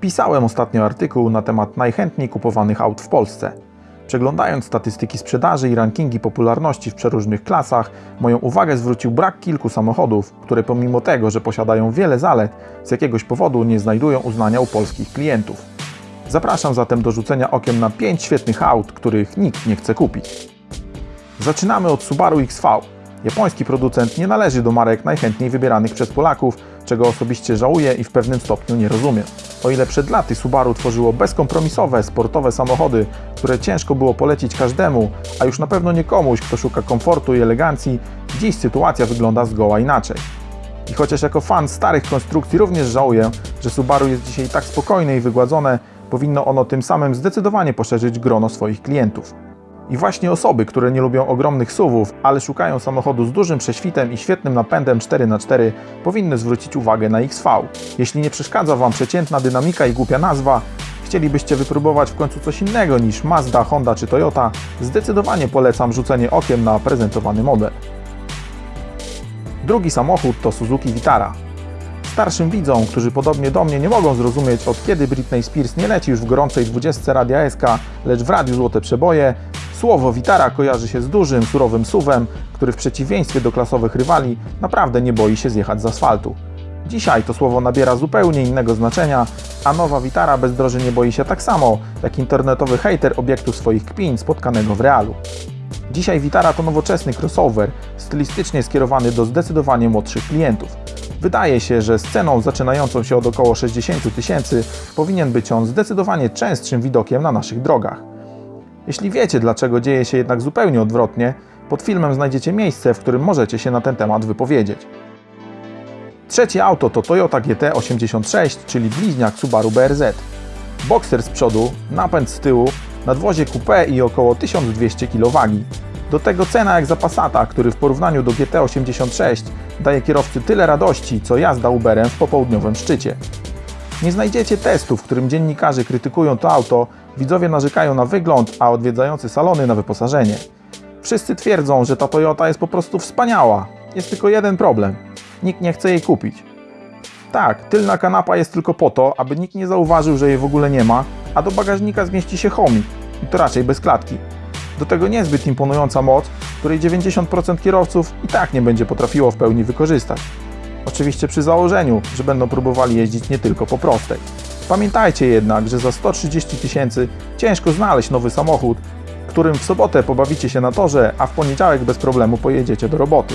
Pisałem ostatnio artykuł na temat najchętniej kupowanych aut w Polsce. Przeglądając statystyki sprzedaży i rankingi popularności w przeróżnych klasach, moją uwagę zwrócił brak kilku samochodów, które pomimo tego, że posiadają wiele zalet, z jakiegoś powodu nie znajdują uznania u polskich klientów. Zapraszam zatem do rzucenia okiem na 5 świetnych aut, których nikt nie chce kupić. Zaczynamy od Subaru XV. Japoński producent nie należy do marek najchętniej wybieranych przez Polaków, czego osobiście żałuję i w pewnym stopniu nie rozumiem. O ile przed laty Subaru tworzyło bezkompromisowe, sportowe samochody, które ciężko było polecić każdemu, a już na pewno nie komuś, kto szuka komfortu i elegancji, dziś sytuacja wygląda zgoła inaczej. I chociaż jako fan starych konstrukcji również żałuję, że Subaru jest dzisiaj tak spokojne i wygładzone, powinno ono tym samym zdecydowanie poszerzyć grono swoich klientów. I właśnie osoby, które nie lubią ogromnych SUVów, ale szukają samochodu z dużym prześwitem i świetnym napędem 4x4, powinny zwrócić uwagę na XV. Jeśli nie przeszkadza Wam przeciętna dynamika i głupia nazwa, chcielibyście wypróbować w końcu coś innego niż Mazda, Honda czy Toyota, zdecydowanie polecam rzucenie okiem na prezentowany model. Drugi samochód to Suzuki Vitara. Starszym widzom, którzy podobnie do mnie nie mogą zrozumieć od kiedy Britney Spears nie leci już w gorącej 20 Radia SK, lecz w radiu Złote Przeboje, Słowo Witara kojarzy się z dużym, surowym suwem, który w przeciwieństwie do klasowych rywali naprawdę nie boi się zjechać z asfaltu. Dzisiaj to słowo nabiera zupełnie innego znaczenia, a nowa Witara bezdroży nie boi się tak samo, jak internetowy hater obiektu swoich kpin spotkanego w realu. Dzisiaj Witara to nowoczesny crossover, stylistycznie skierowany do zdecydowanie młodszych klientów. Wydaje się, że z ceną zaczynającą się od około 60 tysięcy powinien być on zdecydowanie częstszym widokiem na naszych drogach. Jeśli wiecie, dlaczego dzieje się jednak zupełnie odwrotnie, pod filmem znajdziecie miejsce, w którym możecie się na ten temat wypowiedzieć. Trzecie auto to Toyota GT86, czyli bliźniak Subaru BRZ. Boxer z przodu, napęd z tyłu, nadwozie coupé i około 1200 kg. Do tego cena jak za Passata, który w porównaniu do GT86 daje kierowcy tyle radości, co jazda Uberem w popołudniowym szczycie. Nie znajdziecie testu, w którym dziennikarze krytykują to auto, widzowie narzekają na wygląd, a odwiedzający salony na wyposażenie. Wszyscy twierdzą, że ta Toyota jest po prostu wspaniała. Jest tylko jeden problem. Nikt nie chce jej kupić. Tak, tylna kanapa jest tylko po to, aby nikt nie zauważył, że jej w ogóle nie ma, a do bagażnika zmieści się chomik. I to raczej bez klatki. Do tego niezbyt imponująca moc, której 90% kierowców i tak nie będzie potrafiło w pełni wykorzystać. Oczywiście przy założeniu, że będą próbowali jeździć nie tylko po prostej. Pamiętajcie jednak, że za 130 tysięcy ciężko znaleźć nowy samochód, którym w sobotę pobawicie się na torze, a w poniedziałek bez problemu pojedziecie do roboty.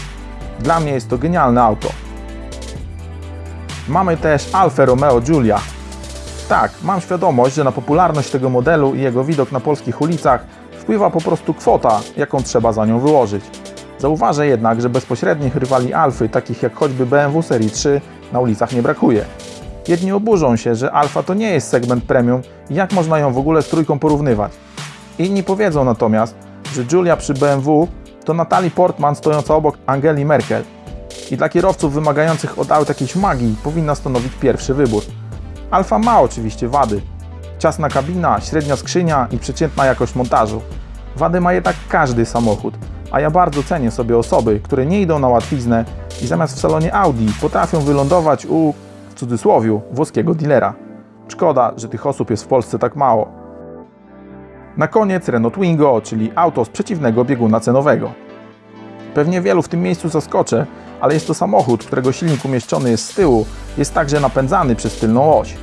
Dla mnie jest to genialne auto. Mamy też Alfa Romeo Giulia. Tak, mam świadomość, że na popularność tego modelu i jego widok na polskich ulicach wpływa po prostu kwota, jaką trzeba za nią wyłożyć. Zauważę jednak, że bezpośrednich rywali Alfy, takich jak choćby BMW Serii 3, na ulicach nie brakuje. Jedni oburzą się, że Alfa to nie jest segment premium i jak można ją w ogóle z trójką porównywać. Inni powiedzą natomiast, że Julia przy BMW to Natalie Portman stojąca obok Angeli Merkel. I dla kierowców wymagających od aut jakiejś magii powinna stanowić pierwszy wybór. Alfa ma oczywiście wady. Ciasna kabina, średnia skrzynia i przeciętna jakość montażu. Wady ma jednak każdy samochód, a ja bardzo cenię sobie osoby, które nie idą na łatwiznę i zamiast w salonie Audi potrafią wylądować u, w cudzysłowiu, włoskiego dealera. Szkoda, że tych osób jest w Polsce tak mało. Na koniec Renault Twingo, czyli auto z przeciwnego bieguna cenowego. Pewnie wielu w tym miejscu zaskoczę, ale jest to samochód, którego silnik umieszczony jest z tyłu, jest także napędzany przez tylną oś.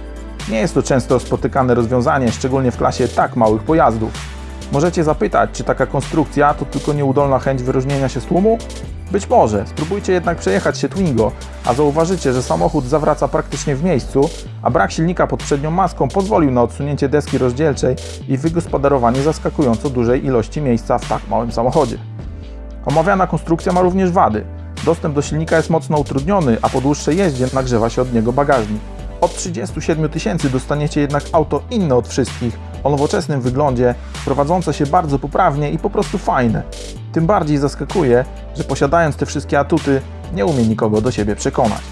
Nie jest to często spotykane rozwiązanie, szczególnie w klasie tak małych pojazdów. Możecie zapytać, czy taka konstrukcja to tylko nieudolna chęć wyróżnienia się z tłumu? Być może, spróbujcie jednak przejechać się Twingo, a zauważycie, że samochód zawraca praktycznie w miejscu, a brak silnika pod przednią maską pozwolił na odsunięcie deski rozdzielczej i wygospodarowanie zaskakująco dużej ilości miejsca w tak małym samochodzie. Omawiana konstrukcja ma również wady. Dostęp do silnika jest mocno utrudniony, a po dłuższej jeździe nagrzewa się od niego bagażnik. Od 37 tysięcy dostaniecie jednak auto inne od wszystkich, o nowoczesnym wyglądzie, prowadzące się bardzo poprawnie i po prostu fajne. Tym bardziej zaskakuje, że posiadając te wszystkie atuty, nie umie nikogo do siebie przekonać.